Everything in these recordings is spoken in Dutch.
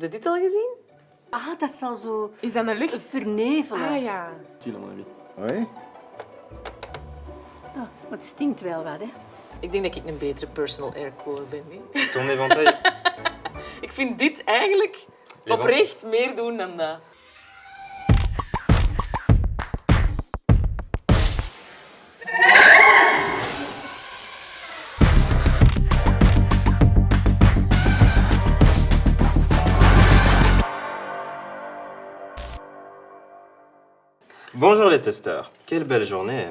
Heb je dit al gezien? Ah, dat zal zo Is dat een lucht? vernevelen. Ah ja. Oui Ah, maar het stinkt wel wat, hè. Ik denk dat ik een betere personal aircooler ben. hè. Ton éventail. Ik vind dit eigenlijk oprecht meer doen dan dat. Bonjour les testeurs. Quelle belle journée.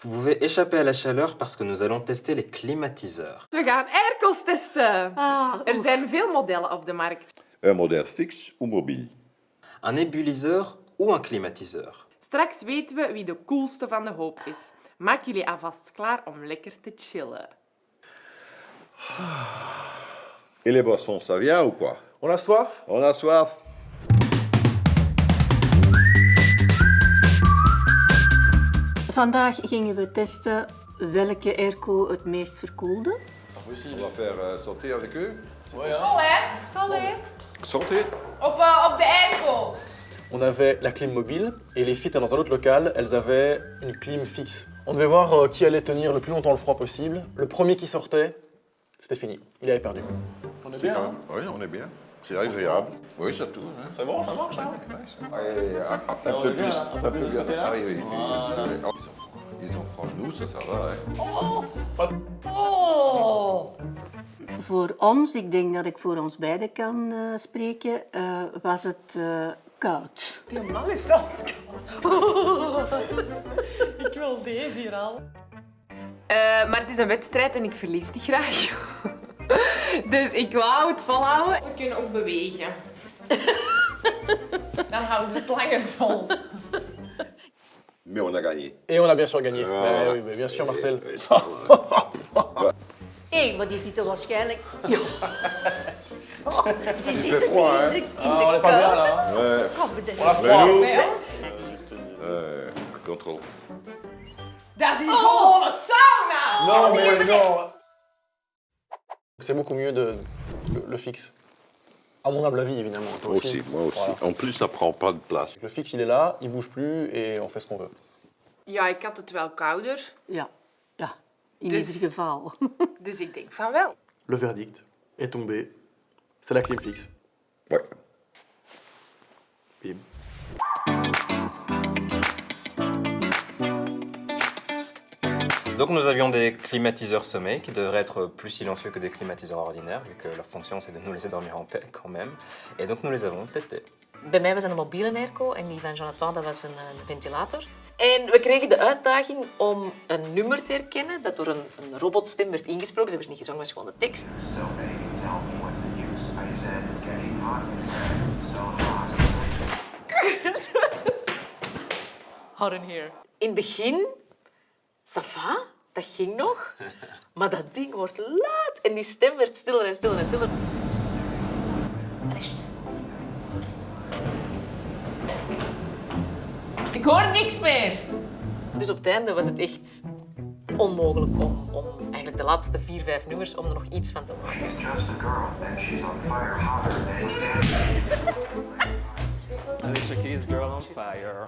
Vous pouvez échapper à la chaleur parce que nous allons tester les climatiseurs. We gaan airco's testen. Ah, Er oef. zijn veel modellen op de markt. Un modèle fixe ou mobile Un ébulliseur ou un climatiseur Straks weten we wie de coolste van de hoop is. Maak jullie alvast klaar om lekker te chillen. Et les boissons, ça vient ou quoi? On a soif? On a soif Vandaag gingen we testen welke airco het meest verkoelde. On va faire sauter avec eux School, hè? School, hè? Sauter Op, uh, op de airco's. On avait la clim mobile et les filles dans un autre local, elles avaient une clim fixe. On devait voir euh, qui allait tenir le plus longtemps le froid possible. Le premier qui sortait, c'était fini. Il avait perdu. On est C'est quand même- Oui, on est bien. C'est agréable. Oui, c'est tout. hein. C'est bon, ça marche Allez, un, peu plus. Un peu plus. Ah oui, oui. Oh, Ils ont froid. Nous, ça, ça va. hein. Voor ons, ik denk dat ik voor ons beiden kan eh, spreken, eh, was het eh, koud. Die man is zelfs Ik wil deze hier al. maar het is een wedstrijd en ik verlies die graag. dus ik wou het volhouden. We kunnen ook bewegen. Dan houden we het langer vol. Mais on a gagné. Et on a bien sûr gagné. Ouais, oui, mais bien sûr, Marcel. Hé, maar die zitten waarschijnlijk... Ja. Oh, die zitten froid, in de, in Ah, de on est pas bien kous. Ouais. Kom, we zijn euh, contrôle. Dat is hier gewoon een sauna! Non, mais non C'est beaucoup mieux de le, le fixe. À mon humble avis, évidemment. Moi aussi, moi aussi. Voilà. En plus, ça prend pas de place. Le fixe, il est là, il bouge plus et on fait ce qu'on veut. Ja, ik had het wel kouder. Ja, ja. In Dus- ieder geval. Dus ik denk van wel. Le verdict est tombé. C'est la clim fixe. Ouais. Bim. Donc nous avions des climatiseurs sommeil qui devraient être plus silencieux que des climatiseurs ordinaires, vu que leur fonction c'est de nous laisser dormir en paix quand même. Et donc nous les avons testés. Bij mij was dat een mobiele airco en die van Jonathan dat was een, eh, ventilator. En we kregen de uitdaging om een nummer te herkennen dat door een, een robotstem werd ingesproken. Ze werd niet gezongen, was gewoon de tekst. So Megan, tell me what's the use? I said it's getting hot in here. So hot. Hot in here. In het begin, ça va, dat ging nog. Maar dat ding wordt luid en die stem werd stiller en stiller en stiller. Rest. Ik hoor niks meer. Dus op het einde was het echt onmogelijk om, om eigenlijk de laatste vier, vijf nummers om er nog iets van te maken. She's just a girl, and she's on fire hotter than. Alicia Keys, Girl on Fire.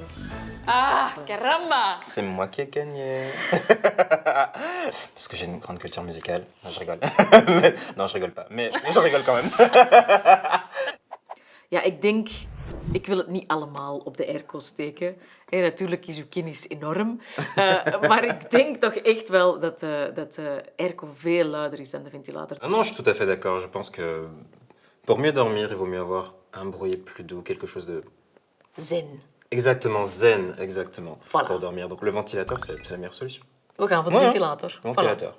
Ah, caramba! C'est moi qui ai gagné. Parce que j'ai une grande culture musicale. Non, je rigole. non, je rigole pas. Mais, je rigole quand même. Ja, ik denk, ik wil het niet allemaal op de airco steken. En natuurlijk is uw kennis enorm. Eh, maar ik denk toch echt wel dat, eh, dat de airco veel luider is dan de ventilator. Ah non, je suis tout à fait d'accord. Je pense que pour mieux dormir, il vaut mieux avoir un bruit plus doux, quelque chose de Zen. exactement zen, exactement, Voilà. pour dormir. Donc le ventilateur, c'est la meilleure solution. Ja. ventilator. Voilà. Ventilateur.